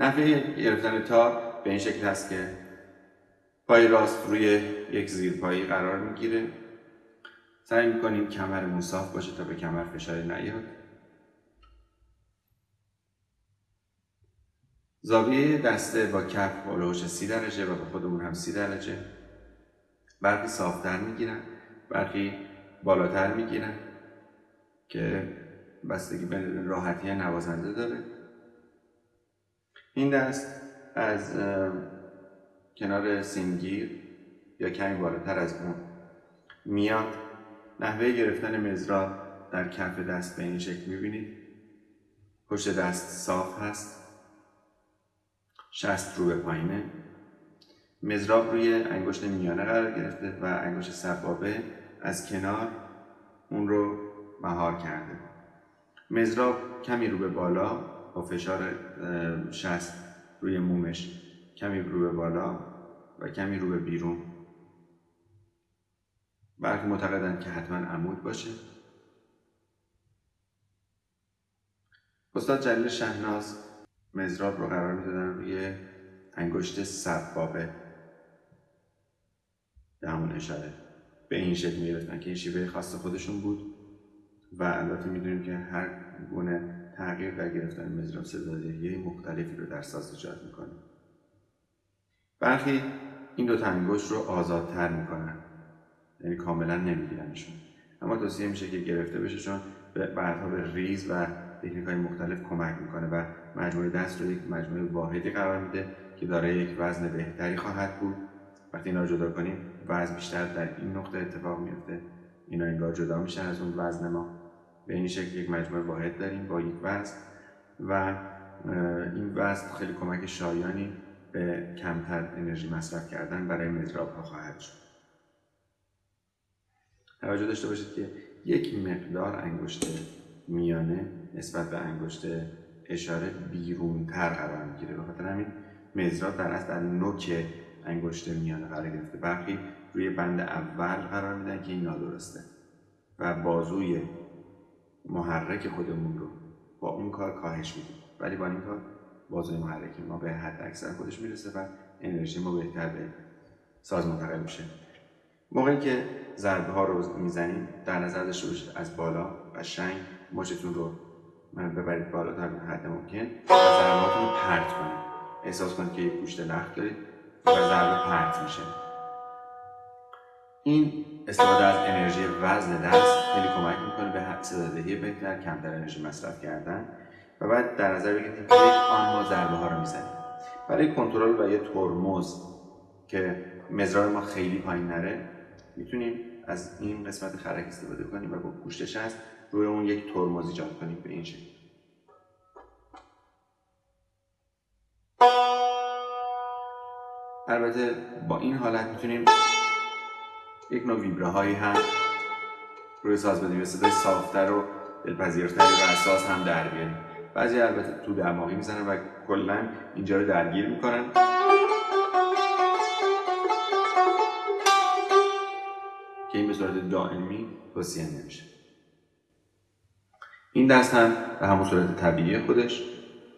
نحوه گرفتن تار به این شکل هست که پای راست روی یک زیرپایی قرار می‌گیره. سعی می‌کنیم کمر مصاف باشه تا به کمر فشاری نیاد. زاویه دسته با کف بالوش سی درجه و به خودمون هم سی درجه. برخی صافتر می‌گیرن برخی بالاتر می‌گیرن که بستگی به راحتی نوازنده داره. این دست از کنار سینگیر یا کمی بالاتر از اون میاد. نحوه گرفتن مزراب در کف دست به این شکل می‌بینید. پشت دست صاف هست. شست رو به پایینه. مزراب روی انگشت میانه قرار گرفته و انگشت سبابه از کنار اون رو مهار کرده. مزراب کمی رو به بالا با فشار شست روی مومش کمی رو به بالا و کمی رو به بیرون. برخی معتقدند که حتما عمود باشه. استاد جلیل شهناز مزراب رو قرار می‌دادن روی انگشت سبابه. به همون اشاره. به این شکل می‌گرفتن که این شیوه خاص خودشون بود. و البته می‌دونیم که هر گونه تغییر در گرفتن مزراب صدادهی مختلفی رو در ساز ایجاد می‌کنه. برخی این دو انگشت رو آزادتر می‌کنن. یعنی کاملا نمیگیرنشون. اما توصیه میشه که گرفته بشه چون بعدها به ریز و تکنیک های مختلف کمک می‌کنه و مجموعه دست رو یک مجموعه واحدی قرار میده که دارای یک وزن بهتری خواهد بود. وقتی اینا رو جدا کنیم وزن بیشتر در این نقطه اتفاق میفته اینا انگار جدا میشن از اون وزن ما. به این شکل یک مجموعه واحد داریم با یک وزن و این وزن خیلی کمک شایانی به کمتر انرژی مصرف کردن برای مدراب ها خواهد شد. توجه داشته باشید که یک مقدار انگشت میانه نسبت به انگشت اشاره بیرونتر قرار می‌گیره. به خاطر همین مزراب در اصل در نوک انگشت میانه قرار گرفته. برخی روی بند اول قرار میدن که این نادرسته و بازوی محرک خودمون رو با اون کار کاهش میدیم. ولی با این کار بازوی محرک ما به حد اکثر خودش می‌رسه و انرژی ما بهتر به ساز منتقل میشه. موقعی که ضربه ها رو می‌زنیم در نظر داشته باشید از بالا قشنگ مچتون رو ببرید بالا تا حد ممکن و ضرباتون رو پرت کنید. احساس کنید که یک گوشت لخت دارید و ضربه پرت میشه. این استفاده از انرژی وزن دست خیلی کمک می‌کنه به صدادهی بهتر کمتر انرژی مصرف کردن و بعد در نظر بگیرید که آن ما ضربه ها رو می‌زنیم. برای کنترل و یه ترمز که مزرار ما خیلی پایین نره می‌تونیم از این قسمت خرک استفاده کنیم و با گوشت هست روی اون یک ترمز ایجاد کنیم به این شکل. البته با این حالت می‌تونیم یک نوع ویبره هایی هم روی ساز بدیم صدای صافتر و دلپذیرتر و اساس هم در بیاریم بعضی البته تو دماغی می‌زنن و کلا اینجا رو درگیر می‌کنن. که این به صورت دائمی توصیه نمیشه. این دست هم به همون صورت طبیعی خودش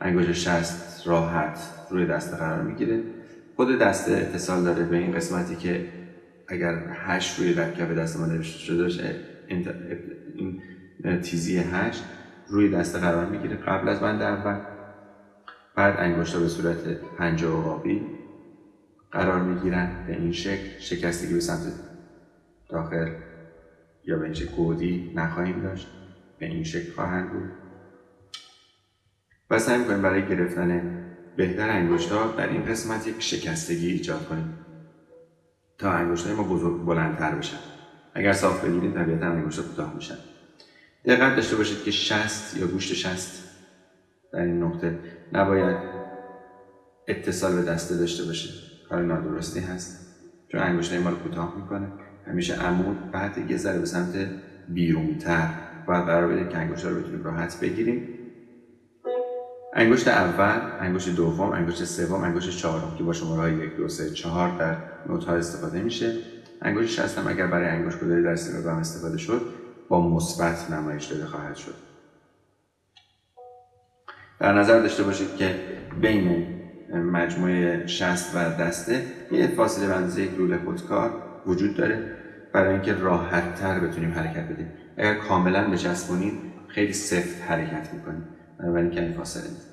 انگوش شست راحت روی دست قرار می‌گیره. خود دسته اتصال داره به این قسمتی که اگر هشت روی کف دست ما نوشته شده باشه این تیزی هشت روی دسته قرار می‌گیره. قبل از بند اول بعد انگشتا به صورت پنجه و قرار می‌گیرن به این شکل. شکستگی به سمت داخل یا به این شکل گودی نخواهیم داشت. به این شکل خواهند بود. و سعی می‌کنیم برای گرفتن بهتر انگشتا در این قسمت یک شکستگی ایجاد کنیم. تا انگشتای ما بزرگ بلندتر بشن. اگر صاف بگیرید طبیعتا انگشتا کوتاه میشن. دقت داشته باشید که شست یا گوشت شست در این نقطه نباید اتصال به دسته داشته باشه. کار نادرستی هست. چون انگشتای ما رو کوتاه می‌کنه. همیشه عمود بعد یه ذره به سمت بیرونتر. و قرار بدیم که انگشت رو بتونیم راحت بگیریم. انگشت اول، انگشت دوم، انگشت سوم، انگشت چهارم که با شماره های یک، دو، سه، چهار در نوت ها استفاده میشه. انگشت شست هم اگر برای انگشت گذاری در سیمه استفاده شد با مثبت نمایش داده خواهد شد. در نظر داشته باشید که بین مجموعه شست و دسته یه فاصله به اندازه یک لوله خودکار وجود داره. برای اینکه راحت تر بتونیم حرکت بدیم. اگر کاملا بچسبونیم خیلی سفت حرکت می‌کنیم بنابراین کمی فاصله میدیم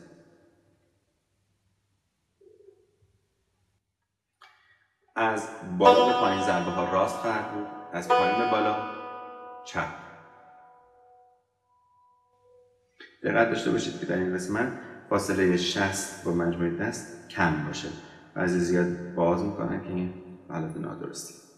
از بالا به پایین ضربه ها راست خواهد بود. از پایین به بالا. چپ. دقت داشته باشید که در این قسمت فاصله 60 با مجموعه دست کم باشه. بعضی زیاد باز می‌کنن که این حالت نادرستی.